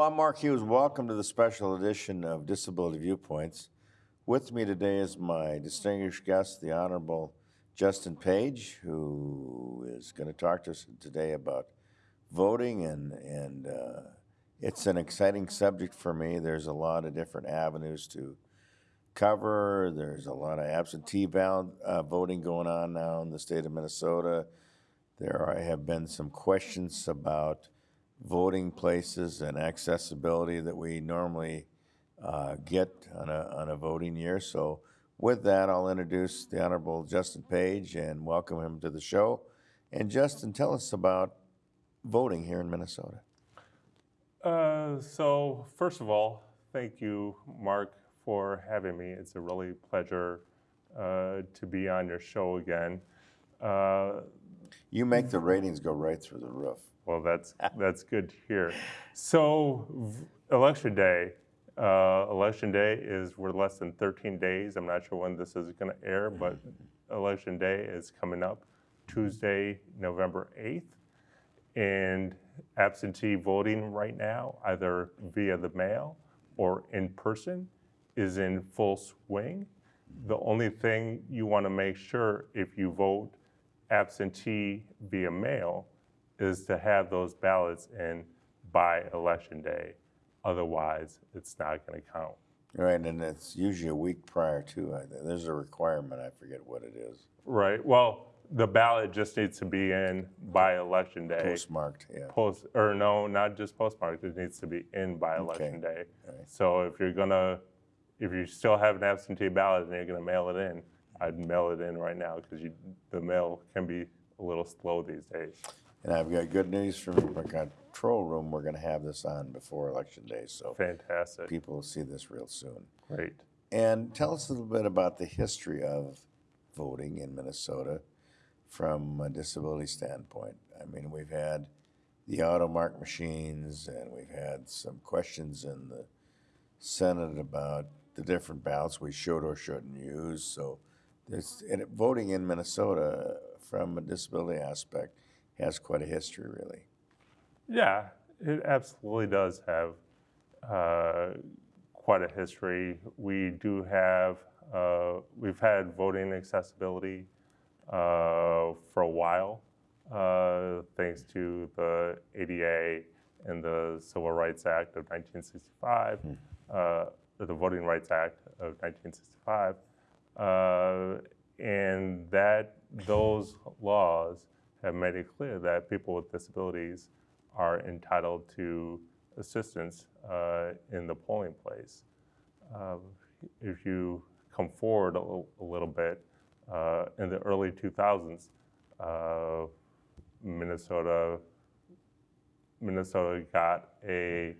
I'm Mark Hughes. Welcome to the special edition of Disability Viewpoints. With me today is my distinguished guest, the Honorable Justin Page, who is going to talk to us today about voting, and, and uh, it's an exciting subject for me. There's a lot of different avenues to cover. There's a lot of absentee uh, voting going on now in the state of Minnesota. There have been some questions about voting places and accessibility that we normally uh, get on a, on a voting year. So with that, I'll introduce the Honorable Justin Page and welcome him to the show. And Justin, tell us about voting here in Minnesota. Uh, so first of all, thank you, Mark, for having me. It's a really pleasure uh, to be on your show again. Uh, You make the ratings go right through the roof. well, that's that's good to hear. So election day. Uh, election day is we're less than 13 days. I'm not sure when this is going to air, but election day is coming up Tuesday, November 8th. And absentee voting right now, either via the mail or in person, is in full swing. The only thing you want to make sure if you vote absentee via mail is to have those ballots in by election day. Otherwise, it's not going to count. Right, and it's usually a week prior to, uh, there's a requirement, I forget what it is, Right. Well, the ballot just needs to be in by election day. postmarked, yeah. Post or no, not just postmarked. It needs to be in by election day. Alright. So if you're gonna, if you still have an absentee ballot and you're gonna mail it in, I'd mail it in right now because the mail can be a little slow these days. And I've got good news from our control room, we're gonna have this on before election day, so Fantastic. people will see this real soon. Great. And tell us a little bit about the history of voting in Minnesota from a disability standpoint. I mean, we've had the automark machines, and we've had some questions in the Senate about the different ballots we should or shouldn't use. So there's, and voting in Minnesota from a disability aspect has quite a history, really. Yeah, it absolutely does have uh, quite a history. We do have, uh, we've had voting accessibility uh, for a while, uh, thanks to the ADA and the Civil Rights Act of 1965, uh, the Voting Rights Act of 1965. Uh, and that those laws have made it clear that people with disabilities are entitled to assistance uh, in the polling place. Um, if you come forward a, little- a little bit, uh, in the early 2000s, uh, Minnesota Minnesota got a,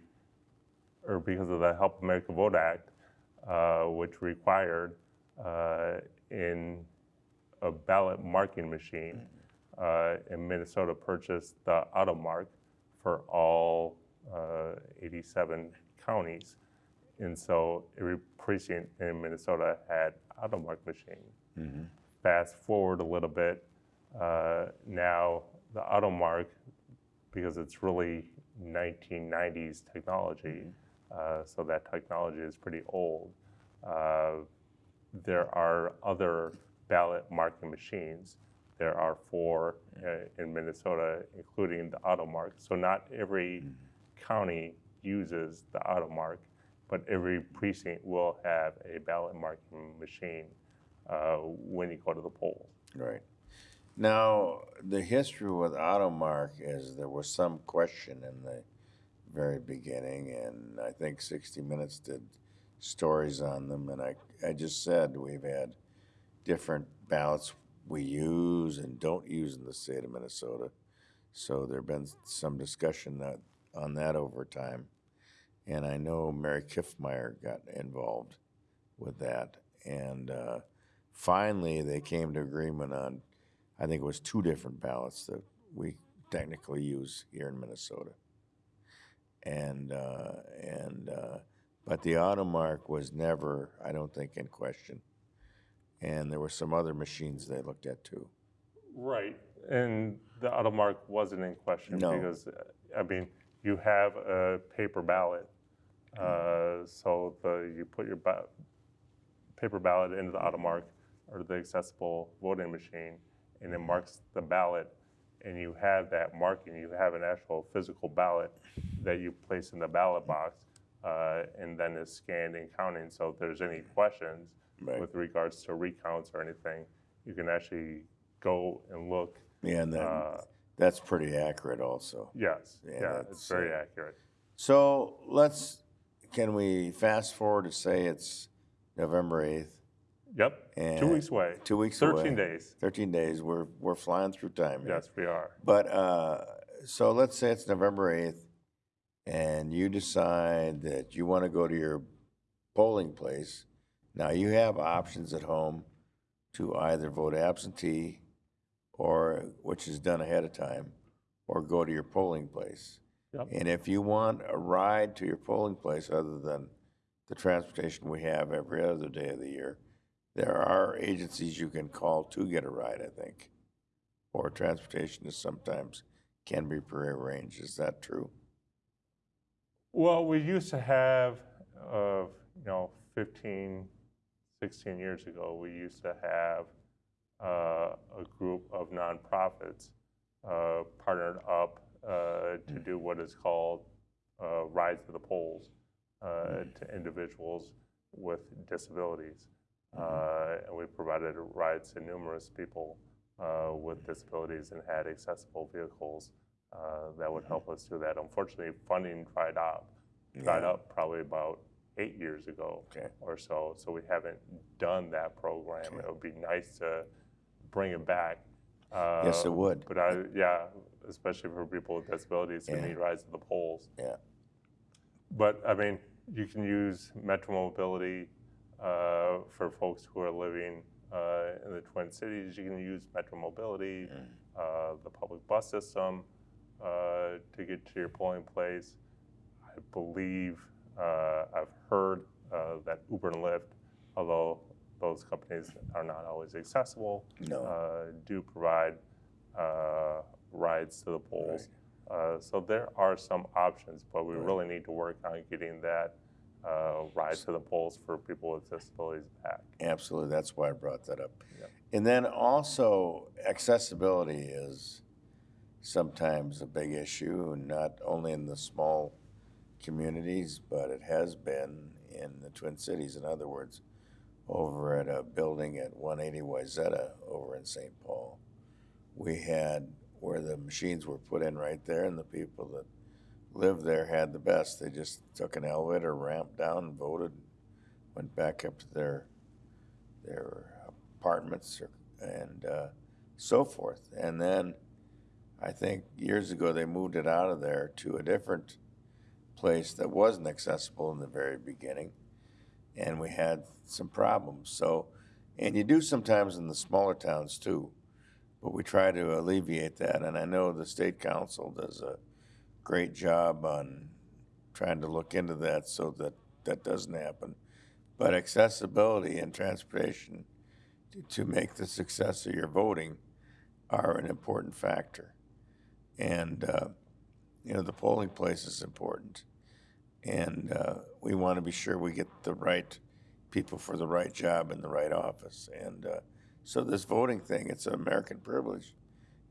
or because of the Help America Vote Act, uh, which required uh, in a ballot marking machine, uh, and Minnesota purchased the AutoMark for all uh, 87 counties. And so every precinct in Minnesota had AutoMark machine. Fast forward a little bit, uh, now the AutoMark, because it's really 1990s technology, uh, so that technology is pretty old. Uh, there are other ballot marking machines. There are four uh, in Minnesota, including the AutoMark. So not every county uses the AutoMark, but every precinct will have a ballot marking machine uh, when you go to the poll. Right. Now, the history with Automark is there was some question in the very beginning, and I think 60 Minutes did stories on them. And I, I just said we've had different ballots we use and don't use in the state of Minnesota. So there've been some discussion that, on that over time. And I know Mary Kiffmeyer got involved with that. And uh, finally, they came to agreement on, I think it was two different ballots that we technically use here in Minnesota. And, uh, and, uh, but the automark was never, I don't think, in question. And there were some other machines they looked at too. Right. And the AutoMark wasn't in question No. because, I mean, you have a paper ballot. Uh, so the, you put your ba- paper ballot into the automark or the accessible voting machine, and it marks the ballot, and you have that marking. You have an actual physical ballot that you place in the ballot box, uh, and then it's scanned and counting. So if there's any questions Right. with regards to recounts or anything, you can actually go and look. Yeah, and that, Uh, that's pretty accurate also. yes, Yeah, yeah, it's very uh, accurate. So let's, can we fast forward to say it's November 8th? Yep, And two weeks away. Two weeks 13 away. days. 13 days. We're, we're flying through time here. Yes, we are. But, uh, so let's say it's November 8th and you decide that you want to go to your polling place. Now you have options at home to either vote absentee or, which is done ahead of time, or go to your polling place. Yep. And if you want a ride to your polling place other than the transportation we have every other day of the year, there are agencies you can call to get a ride, I think. Or transportation is sometimes can be prearranged. Is that true? Well, we used to have, uh, you know, 15, 16 years ago, we used to have uh, a group of nonprofits uh, partnered up uh, to do what is called uh, rides to the polls uh, to individuals with disabilities. Uh, and we provided rides to numerous people uh, with disabilities and had accessible vehicles uh, that would help us do that. Unfortunately, funding dried up, dried Yeah. up probably about eight years ago Okay. or so. So we haven't done that program. It would be nice to bring it back. Uh, Yes, it would. But I, yeah, especially for people with disabilities who Yeah. need rides to the polls. Yeah. But I mean, you can use Metro Mobility uh, for folks who are living uh, in the Twin Cities. You can use Metro Mobility, uh, the public bus system uh, to get to your polling place. I believe uh, I've heard uh, that Uber and Lyft, although those companies are not always accessible, No. uh, do provide uh, rides to the polls. Uh, so there are some options, but we really need to work on getting that uh, ride to the polls for people with disabilities back. Absolutely. That's why I brought that up. Yep. And then also accessibility is sometimes a big issue, not only in the small communities, but it has been in the Twin Cities. In other words, over at a building at 180 Wayzata over in St. Paul, we had where the machines were put in right there, and the people that lived there had the best. They just took an elevator, ramped down, voted, went back up to their their apartments or, and uh, so forth. And then I think years ago they moved it out of there to a different place that wasn't accessible in the very beginning. And we had some problems. So, and you do sometimes in the smaller towns too, but we try to alleviate that. And I know the state council does a great job on trying to look into that so that that doesn't happen. But accessibility and transportation to, to make the success of your voting are an important factor. And, uh, you know, the polling place is important. And uh, we want to be sure we get the right people for the right job in the right office. And uh, so this voting thing, it's an American privilege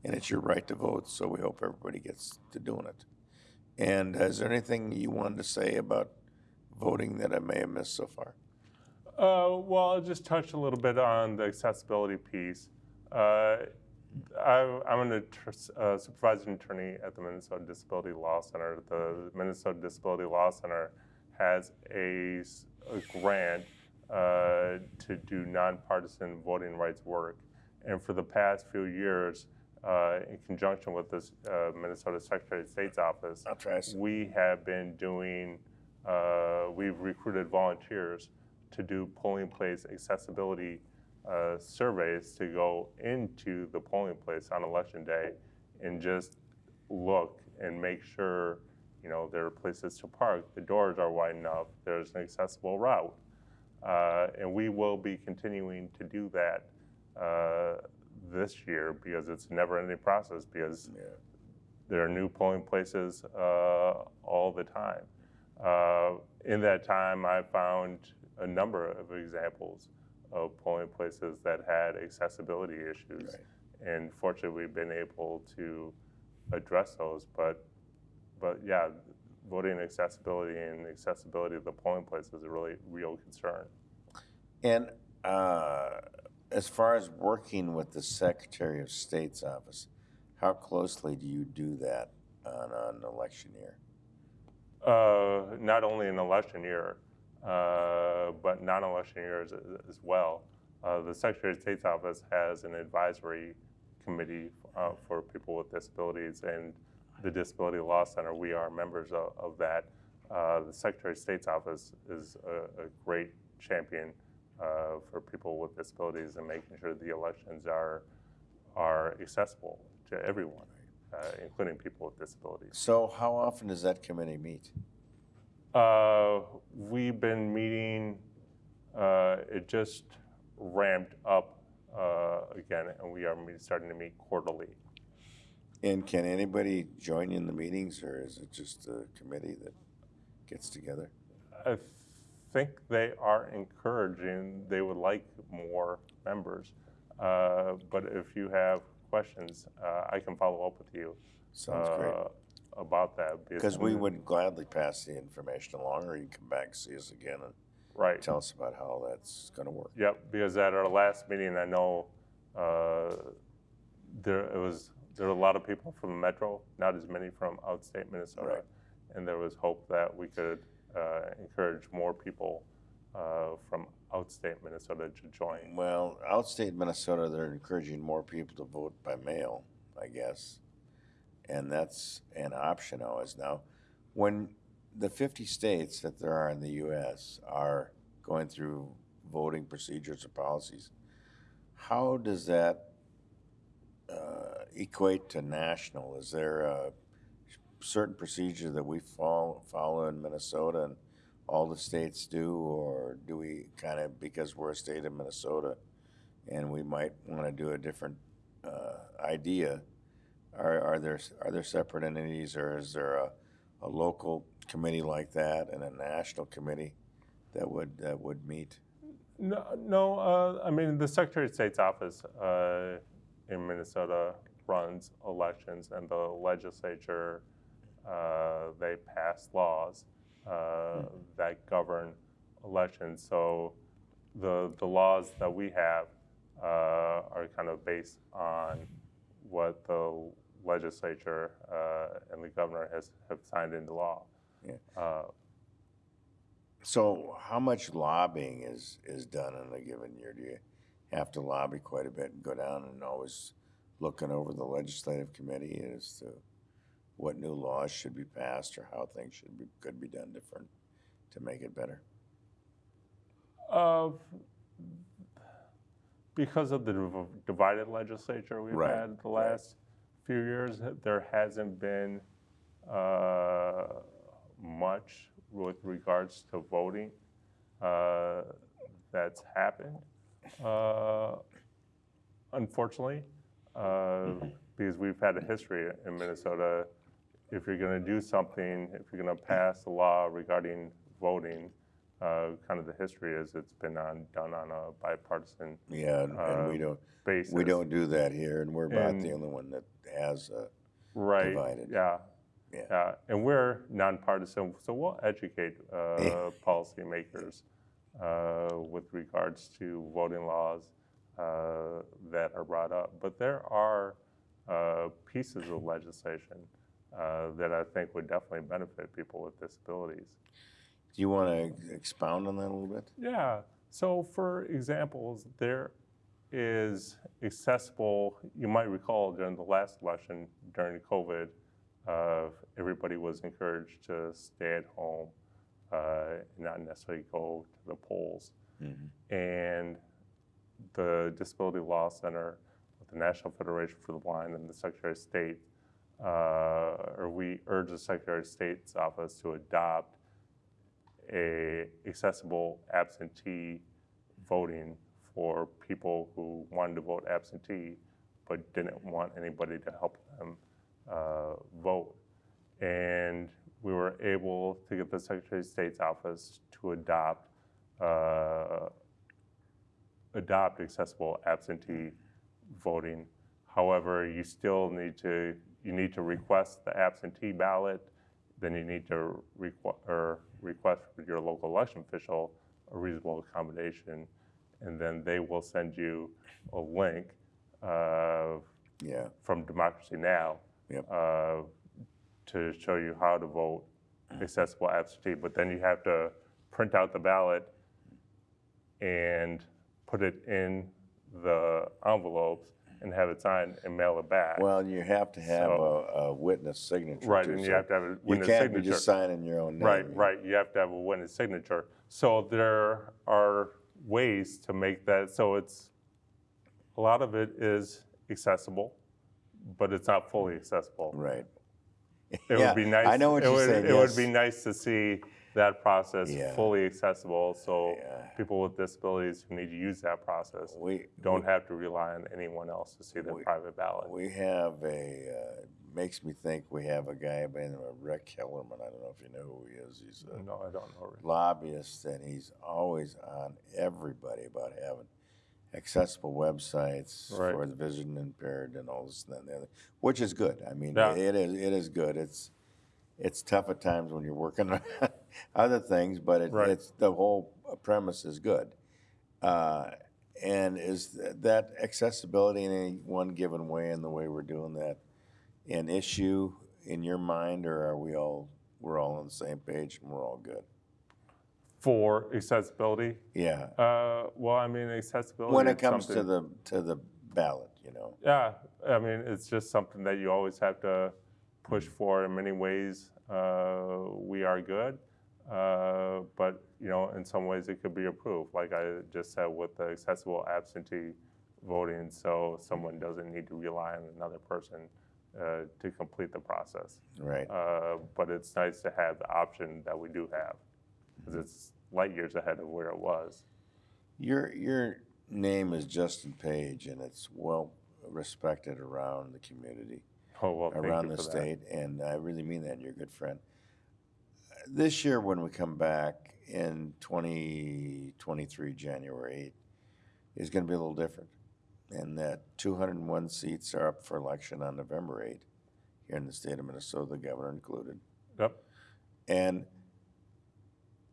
and it's your right to vote. So we hope everybody gets to doing it. And is there anything you wanted to say about voting that I may have missed so far? Uh, well, I'll just touch a little bit on the accessibility piece. Uh, I, I'm an uh, supervising attorney at the Minnesota Disability Law Center. The Minnesota Disability Law Center has a grant uh, to do nonpartisan voting rights work. And for the past few years, uh, in conjunction with the uh, Minnesota Secretary of State's office, I'll try some. we have been doing, uh, we've recruited volunteers to do polling place accessibility uh, surveys to go into the polling place on election day and just look and make sure, you know, there are places to park, the doors are wide enough, there's an accessible route. Uh, and we will be continuing to do that uh, this year because it's a never-ending process because Yeah. there are new polling places uh, all the time. Uh, in that time, I found a number of examples of polling places that had accessibility issues. Right. And fortunately, we've been able to address those. But, but yeah, voting accessibility and accessibility of the polling place is a really real concern. And uh, as far as working with the Secretary of State's office, how closely do you do that on an election year? Uh, not only in election year, but non-election years as, as well. Uh, the Secretary of State's office has an advisory committee uh, for people with disabilities, and the Disability Law Center, we are members of, of that. Uh, the Secretary of State's office is a, a great champion uh, for people with disabilities and making sure the elections are are accessible to everyone, uh, including people with disabilities. So how often does that committee meet? Uh, we've been meeting, uh, it just ramped up uh, again, and we are starting to meet quarterly. And can anybody join in the meetings, or is it just a committee that gets together? I think they are encouraging, they would like more members. Uh, But if you have questions, uh, I can follow up with you Sounds great. About that. Because we would gladly pass the information along, or you can come back and see us again and Right. tell us about how that's going to work. Yep, because at our last meeting, I know uh, there it was there were a lot of people from the metro, not as many from outstate Minnesota, Right. and there was hope that we could uh, encourage more people uh, from outstate Minnesota to join. Well, outstate Minnesota, they're encouraging more people to vote by mail, I guess. And that's an option always now. When the 50 states that there are in the US are going through voting procedures or policies, how does that uh, equate to national? Is there a certain procedure that we follow, follow in Minnesota and all the states do, or do we kind of, because we're a state of Minnesota and we might want to do a different uh, idea, are, are there, are there separate entities or is there a, a local committee like that and a national committee that would, that would meet? No, no. Uh, I mean, the Secretary of State's office uh, in Minnesota runs elections, and the legislature uh, they pass laws uh, that govern elections. So the the laws that we have uh, are kind of based on what the legislature uh, and the governor has have signed into law. Yeah. Uh, So how much lobbying is, is done in a given year? Do you have to lobby quite a bit and go down and always looking over the legislative committee as to what new laws should be passed or how things should be, could be done different to make it better? Uh, because of the div- divided legislature we've Right, had the last few years, there hasn't been uh, much with regards to voting uh, that's happened. Uh, unfortunately, uh, because we've had a history in Minnesota. If you're going to do something, if you're going to pass a law regarding voting, uh, kind of the history is it's been on, done on a bipartisan Yeah, and, and we Uh, don't, basis. we don't do that here and we're about the only one that has a, right. divided. Yeah. Yeah. Yeah. And we're nonpartisan, so we'll educate uh, policymakers uh, with regards to voting laws uh, that are brought up. But there are uh, pieces of legislation uh, that I think would definitely benefit people with disabilities. Do you want to expound on that a little bit? Yeah. So, for examples, there is accessible. You might recall during the last election, during COVID, uh, everybody was encouraged to stay at home, uh, and not necessarily go to the polls. And the Disability Law Center, with the National Federation for the Blind, and the Secretary of State, uh, or we urge the Secretary of State's office to adopt a accessible absentee voting for people who wanted to vote absentee but didn't want anybody to help them uh, vote. And we were able to get the Secretary of State's office to adopt uh, adopt accessible absentee voting. However, you still need to you need to request the absentee ballot. Then you need to requ- or request from your local election official a reasonable accommodation, and then they will send you a link uh, Yeah, from Democracy Now! Yep. uh, to show you how to vote accessible absentee. But then you have to print out the ballot and put it in the envelopes and have it signed and mail it back. well, you have to have So- a, a witness signature. right, too, and you so have to have a witness signature. You can't signature. be just signing your own name. Right, right. You have to have a witness signature. So there are ways to make that so it's a lot of it is accessible, but it's not fully accessible. Right. It Yeah, would be nice. I know what it you're would, saying, It would yes. be nice to see that process Yeah. fully accessible, so Yeah. people with disabilities who need to use that process We, don't have to rely on anyone else to see their We- private ballot. we have a, uh, makes me think we have a guy by the name of Rick Kellerman. I don't know if you know who he is. He's a No, I don't know. really. lobbyist and he's always on everybody about having accessible websites Right. for the vision impaired and all this and that and the other, which is good. I mean, Yeah. it is it is good. It's it's tough at times when you're working on other things, but it, Right. it's the whole premise is good. Uh, and is that accessibility in any one given way in the way we're doing that an issue in your mind, or are we all we're all on the same page and we're all good? For accessibility, Yeah. uh, well, I mean, accessibility. when it is comes to something- the to the ballot, you know. Yeah, I mean, it's just something that you always have to push for in many ways. Uh, we are good, uh, but you know, in some ways it could be improved. Like I just said with the accessible absentee voting, so someone doesn't need to rely on another person uh, to complete the process. Right. Uh, but it's nice to have the option that we do have, because it's light years ahead of where it was. Your your name is Justin Page, and it's well respected around the community, Oh well, thank around you the for that. state, and I really mean that. You're a good friend. This year, when we come back in 2023, January 8th, is going to be a little different. And that 201 seats are up for election on November 8th here in the state of Minnesota, the governor included. Yep. And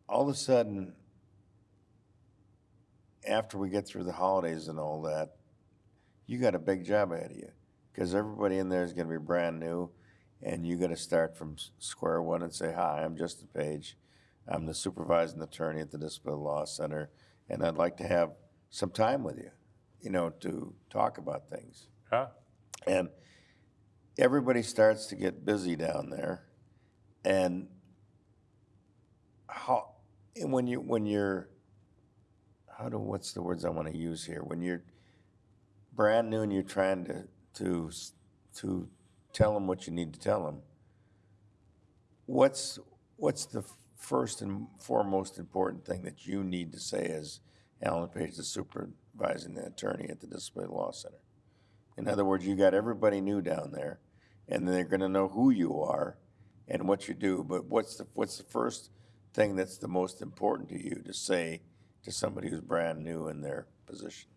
all of a sudden, after we get through the holidays and all that, you got a big job ahead of you because everybody in there is going to be brand new, and you got to start from square one and say, "Hi, I'm Justin Page. I'm the supervising attorney at the Disability Law Center, and I'd like to have some time with you, you know, to talk about things." Yeah. and everybody starts to get busy down there and how and when you when you're how do what's the words i want to use here when you're brand new and you're trying to to to tell them what you need to tell them what's what's the first and foremost important thing that you need to say as alan page the supervising attorney at the disability law center in other words, you got everybody new down there, and they're going to know who you are and what you do. But what's the what's the first thing that's the most important to you to say to somebody who's brand new in their position?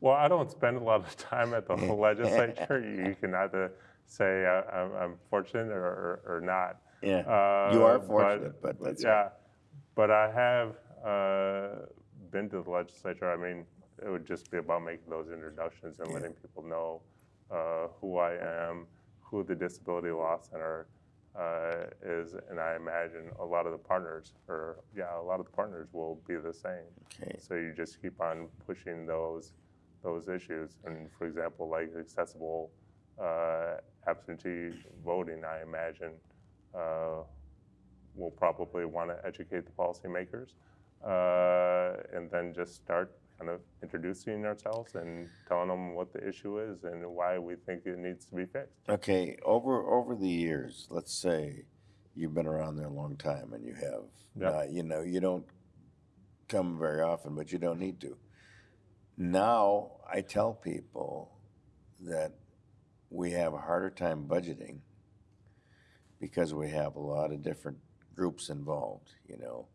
Well, I don't spend a lot of time at the legislature. You can either say uh, I'm, I'm fortunate or, or, or not. Yeah, Uh, you are fortunate, but that's yeah. But I have uh, been to the legislature. I mean, it would just be about making those introductions and letting people know uh, who I am, who the Disability Law Center uh, is, and I imagine a lot of the partners, or yeah, a lot of the partners will be the same. okay. So you just keep on pushing those those issues. And for example, like accessible uh, absentee voting, I imagine uh, we'll probably want to educate the policymakers uh, and then just start kind of introducing ourselves and telling them what the issue is and why we think it needs to be fixed. Okay, over over the years, let's say you've been around there a long time and you have, Yeah. uh, you know, you don't come very often, but you don't need to. Now I tell people that we have a harder time budgeting because we have a lot of different groups involved, you know,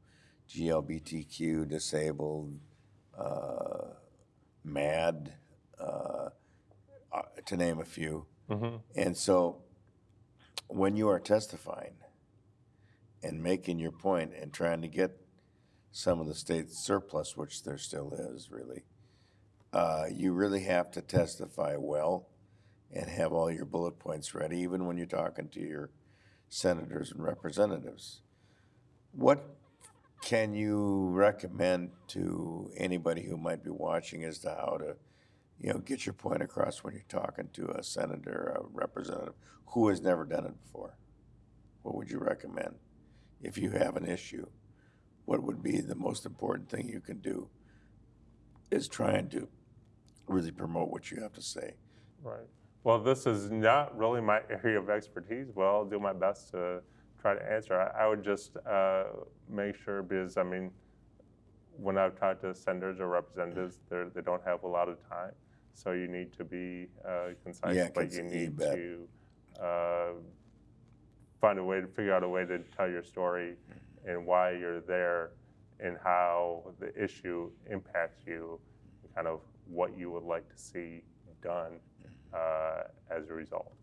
GLBTQ, disabled, uh, MAD, uh, uh, to name a few. And so when you are testifying and making your point and trying to get some of the state surplus, which there still is really, uh, you really have to testify well and have all your bullet points ready, even when you're talking to your senators and representatives. What can you recommend to anybody who might be watching as to how to, you know, get your point across when you're talking to a senator, a representative who has never done it before? What would you recommend if you have an issue? What would be the most important thing you can do? Is trying to really promote what you have to say. Right. Well, this is not really my area of expertise. Well, I'll do my best to try to answer. I, I would just uh, make sure because I mean, when I've talked to senators or representatives, they they don't have a lot of time, so you need to be uh, concise, Yeah, but you you need bet. to uh, find a way to figure out a way to tell your story and why you're there and how the issue impacts you, kind of what you would like to see done uh, as a result.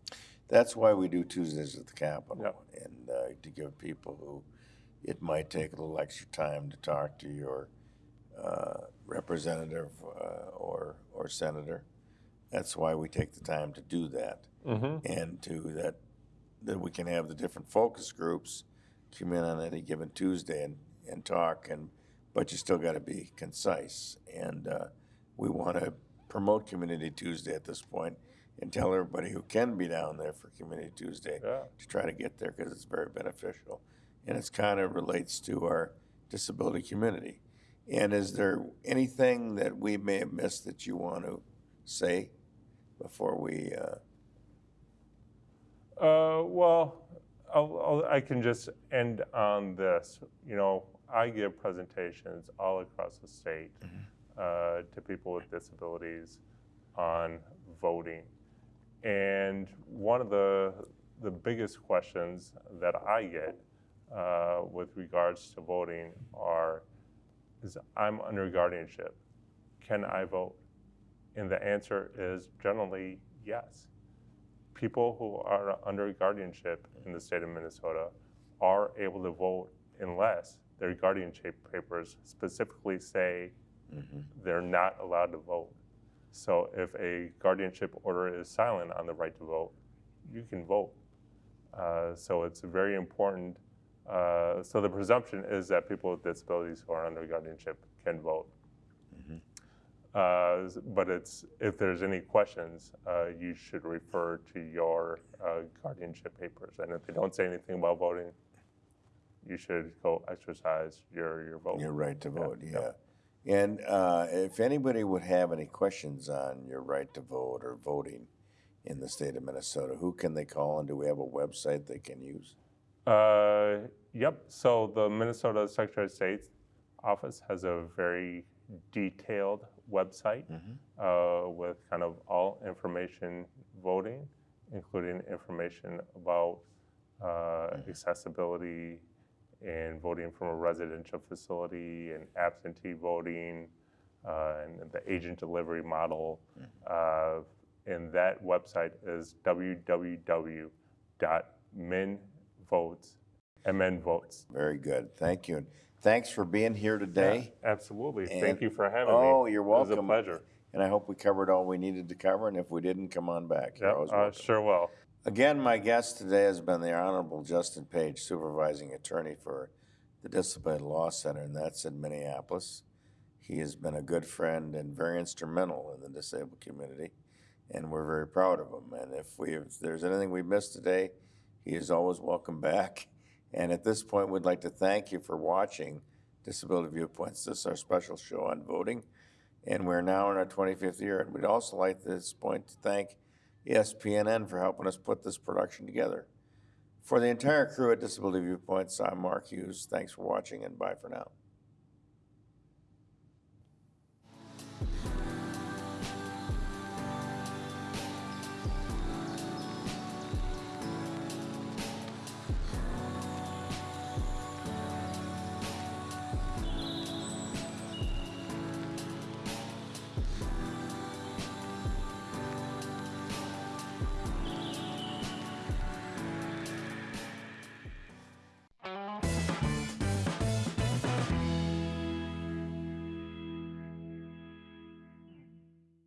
That's why we do Tuesdays at the Capitol. Yep. And uh, to give people who, it might take a little extra time to talk to your uh, representative uh, or, or senator. That's why we take the time to do that. And to that, that we can have the different focus groups come in on any given Tuesday and, and talk and, but you still gotta be concise. And we wanna promote Community Tuesday at this point and tell everybody who can be down there for Community Tuesday Yeah. to try to get there because it's very beneficial. And it's kind of relates to our disability community. And is there anything that we may have missed that you want to say before we, uh, Uh, well, I'll, I'll, I can just end on this. You know, I give presentations all across the state uh, to people with disabilities on voting. And one of the, the biggest questions that I get uh, with regards to voting are, is I'm under guardianship. Can I vote? And the answer is generally yes people who are under guardianship in the state of Minnesota are able to vote unless their guardianship papers specifically say they're not allowed to vote. So if a guardianship order is silent on the right to vote, you can vote. Uh, so it's very important. Uh, so the presumption is that people with disabilities who are under guardianship can vote. Uh, but it's if there's any questions, uh, you should refer to your uh, guardianship papers. And if they don't say anything about voting, you should go exercise your your vote. your right to vote, yeah. And uh, if anybody would have any questions on your right to vote or voting in the state of Minnesota, who can they call and do we have a website they can use? Uh, yep. So the Minnesota Secretary of State's office has a very detailed website uh, with kind of all information voting, including information about uh, accessibility and voting from a residential facility and absentee voting uh, and the agent delivery model. Uh, and that website is www.minvotes, MNvotes. Very good, thank you. And thanks for being here today. Absolutely. And- Thank you for having me. Oh, you're welcome. It was a pleasure. And I hope we covered all we needed to cover, and if we didn't, come on back. Yep, uh, sure will. Again, my guest today has been the Honorable Justin Page, supervising attorney for the Disability Law Center, and that's in Minneapolis. He has been a good friend and very instrumental in the disabled community, and we're very proud of him. And if we, if there's anything we missed today, he is always welcome back. And at this point, we'd like to thank you for watching Disability Viewpoints. This is our special show on voting, and we're now in our 25th year. And we'd also like at this point to thank SPNN for helping us put this production together. For the entire crew at Disability Viewpoints, I'm Mark Hughes. Thanks for watching and bye for now.